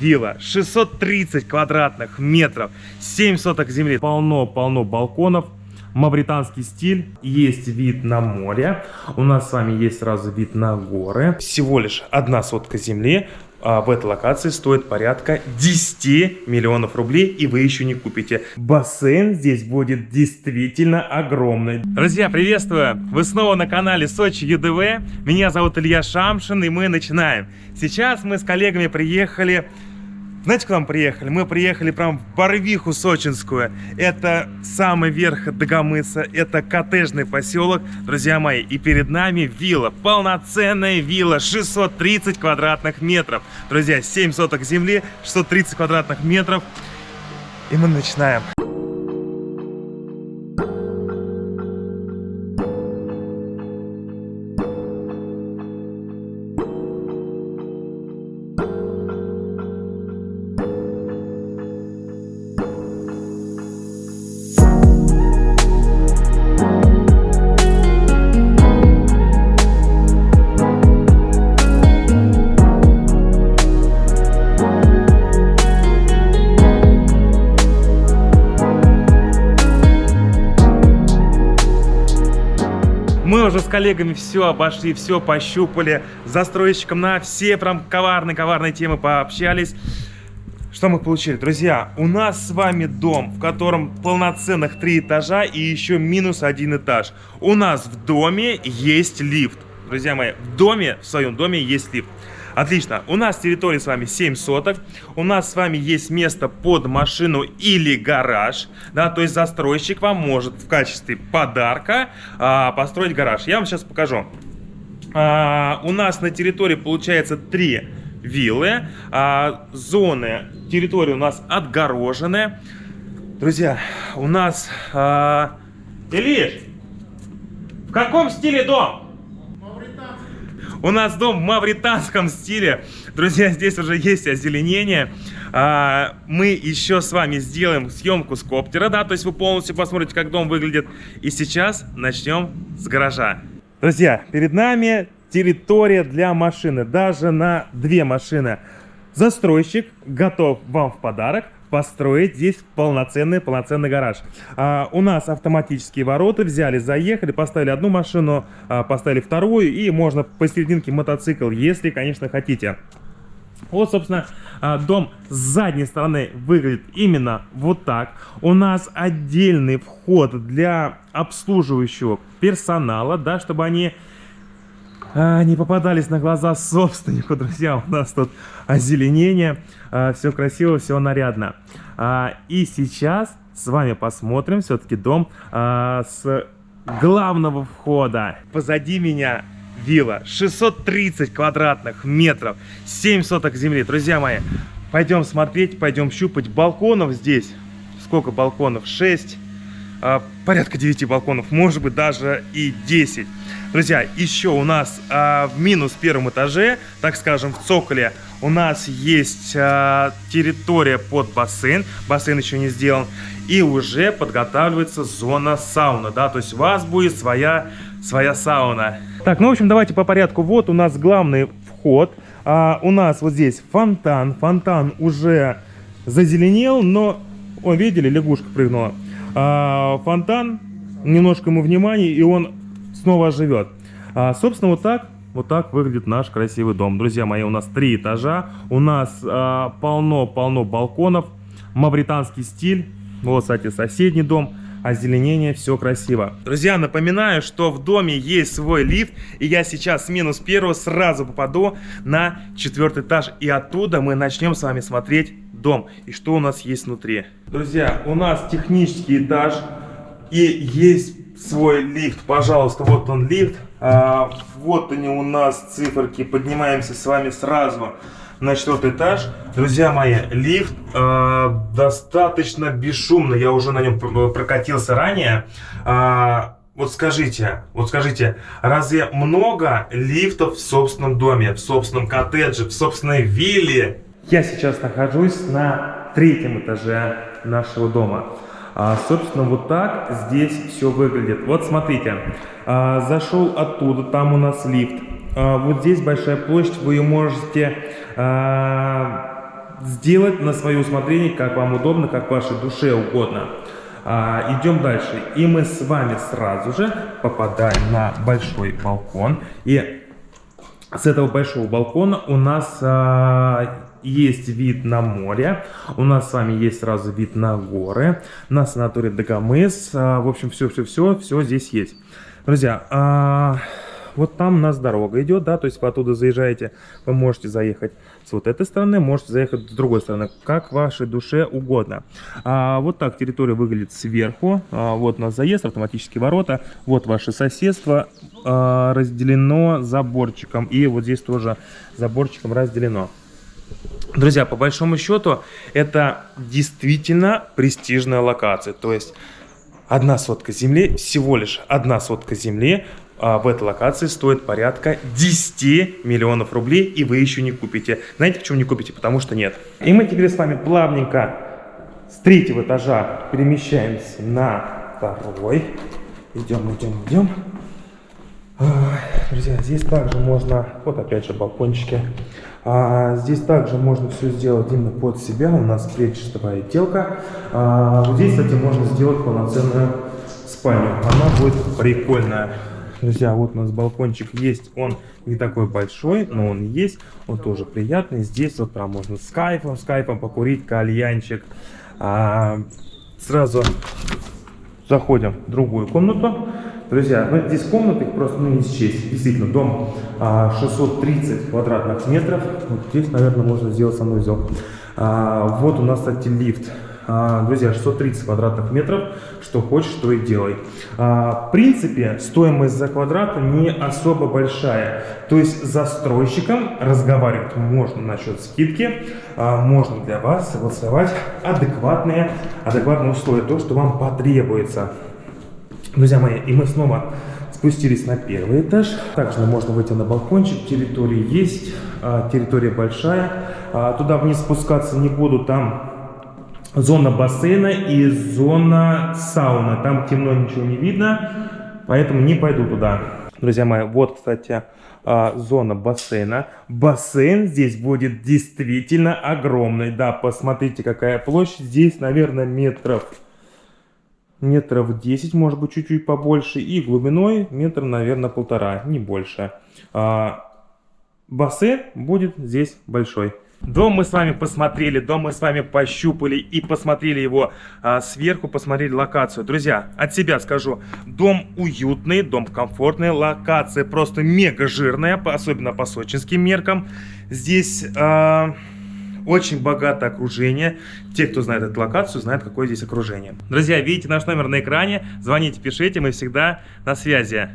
вилла, 630 квадратных метров, 7 соток земли, полно-полно балконов, мавританский стиль, есть вид на море, у нас с вами есть сразу вид на горы, всего лишь одна сотка земли, а в этой локации стоит порядка 10 миллионов рублей, и вы еще не купите. Бассейн здесь будет действительно огромный. Друзья, приветствую! Вы снова на канале Сочи ЮДВ. Меня зовут Илья Шамшин, и мы начинаем. Сейчас мы с коллегами приехали знаете, куда мы приехали? Мы приехали прям в Барвиху Сочинскую. Это самый верх Дагомыса, это коттеджный поселок, друзья мои. И перед нами вилла, полноценная вилла, 630 квадратных метров. Друзья, 7 соток земли, 630 квадратных метров. И мы начинаем. Уже с коллегами все обошли, все пощупали, с застройщиком на все прям коварные-коварные темы пообщались. Что мы получили? Друзья, у нас с вами дом, в котором полноценных три этажа и еще минус один этаж. У нас в доме есть лифт. Друзья мои, в доме, в своем доме есть лифт. Отлично. У нас территория с вами 7 соток. У нас с вами есть место под машину или гараж. Да, то есть застройщик вам может в качестве подарка а, построить гараж. Я вам сейчас покажу. А, у нас на территории получается 3 виллы. А, зоны территории у нас отгорожены. Друзья, у нас... А... Илиш, в каком стиле дом? У нас дом в мавританском стиле. Друзья, здесь уже есть озеленение. А, мы еще с вами сделаем съемку с коптера, да, то есть вы полностью посмотрите, как дом выглядит. И сейчас начнем с гаража. Друзья, перед нами территория для машины, даже на две машины. Застройщик готов вам в подарок построить здесь полноценный, полноценный гараж. А, у нас автоматические ворота, взяли, заехали, поставили одну машину, а, поставили вторую, и можно посерединке мотоцикл, если, конечно, хотите. Вот, собственно, а, дом с задней стороны выглядит именно вот так. У нас отдельный вход для обслуживающего персонала, да, чтобы они а, не попадались на глаза собственнику, друзья. У нас тут озеленение, а, все красиво, все нарядно. А, и сейчас с вами посмотрим все-таки дом с главного входа. Позади меня вилла 630 квадратных метров, 7 соток земли. Друзья мои, пойдем смотреть, пойдем щупать. Балконов здесь, сколько балконов? 6, а, порядка 9 балконов, может быть даже и 10. Друзья, еще у нас а, в минус первом этаже, так скажем, в цоколе, у нас есть а, территория под бассейн. Бассейн еще не сделан. И уже подготавливается зона сауна, да, то есть у вас будет своя, своя сауна. Так, ну, в общем, давайте по порядку. Вот у нас главный вход. А, у нас вот здесь фонтан. Фонтан уже зазеленел, но... О, видели, лягушка прыгнула. А, фонтан, немножко ему внимания, и он снова живет. А, собственно, вот так вот так выглядит наш красивый дом. Друзья мои, у нас три этажа, у нас а, полно-полно а, балконов, мавританский стиль. Вот, кстати, соседний дом, озеленение, все красиво. Друзья, напоминаю, что в доме есть свой лифт, и я сейчас с минус первого сразу попаду на четвертый этаж, и оттуда мы начнем с вами смотреть дом, и что у нас есть внутри. Друзья, у нас технический этаж, и есть свой лифт. Пожалуйста, вот он лифт. А, вот они у нас циферки. Поднимаемся с вами сразу на четвертый этаж. Друзья мои, лифт э, достаточно бесшумный. Я уже на нем прокатился ранее. А, вот скажите, вот скажите, разве много лифтов в собственном доме, в собственном коттедже, в собственной вилле? Я сейчас нахожусь на третьем этаже нашего дома. А, собственно, вот так здесь все выглядит. Вот смотрите, а, зашел оттуда, там у нас лифт. А, вот здесь большая площадь, вы ее можете а, сделать на свое усмотрение, как вам удобно, как вашей душе угодно. А, идем дальше. И мы с вами сразу же попадаем на большой балкон. И с этого большого балкона у нас а, есть вид на море, у нас с вами есть сразу вид на горы, на санаторий Дагомыс, а, в общем, все-все-все, все здесь есть. Друзья, а, вот там у нас дорога идет, да, то есть вы оттуда заезжаете, вы можете заехать с вот этой стороны, можете заехать с другой стороны, как вашей душе угодно. А, вот так территория выглядит сверху, а, вот у нас заезд, автоматические ворота, вот ваше соседство а, разделено заборчиком, и вот здесь тоже заборчиком разделено. Друзья, по большому счету, это действительно престижная локация, то есть одна сотка земли, всего лишь одна сотка земли а, в этой локации стоит порядка 10 миллионов рублей, и вы еще не купите. Знаете, почему не купите? Потому что нет. И мы теперь с вами плавненько с третьего этажа перемещаемся на второй. Идем, идем, идем. Друзья, здесь также можно, вот опять же балкончики, а, здесь также можно все сделать именно под себя, у нас клетчатая отделка. А, вот здесь, кстати, можно сделать полноценную спальню, она будет прикольная. Друзья, вот у нас балкончик есть, он не такой большой, но он есть, он тоже приятный. Здесь вот прям можно с кайфом, с кайфом покурить, кальянчик. А, сразу заходим в другую комнату. Друзья, ну здесь комнаты просто ну, не счесть. Действительно, дом а, 630 квадратных метров. Вот здесь, наверное, можно сделать санузел. А, вот у нас, кстати, лифт. А, друзья, 630 квадратных метров, что хочешь, то и делай. А, в принципе, стоимость за квадрат не особо большая. То есть застройщиком разговаривать можно насчет скидки, а, можно для вас согласовать адекватные, адекватные условия, то, что вам потребуется. Друзья мои, и мы снова спустились на первый этаж. Также можно выйти на балкончик, территория есть, территория большая. Туда вниз спускаться не буду, там зона бассейна и зона сауны. Там темно, ничего не видно, поэтому не пойду туда. Друзья мои, вот, кстати, а, зона бассейна. Бассейн здесь будет действительно огромный. Да, посмотрите, какая площадь. Здесь, наверное, метров метров 10, может быть, чуть-чуть побольше. И глубиной метр, наверное, полтора, не больше. А, бассейн будет здесь большой. Дом мы с вами посмотрели, дом мы с вами пощупали и посмотрели его а, сверху, посмотрели локацию. Друзья, от себя скажу, дом уютный, дом комфортный, локация просто мега жирная, особенно по сочинским меркам. Здесь... А, очень богатое окружение. Те, кто знает эту локацию, знают, какое здесь окружение. Друзья, видите наш номер на экране. Звоните, пишите, мы всегда на связи.